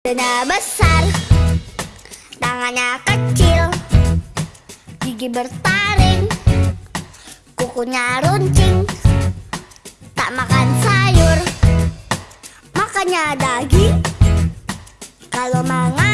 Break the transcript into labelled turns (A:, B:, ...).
A: Dada besar Tangannya kecil Gigi bertaring Kukunya runcing Tak makan sayur Makannya daging. Kalau mangan